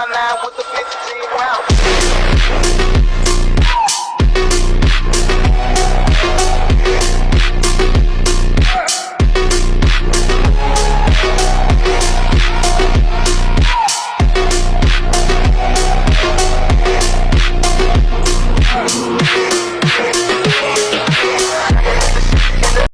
my nine with the 15 round.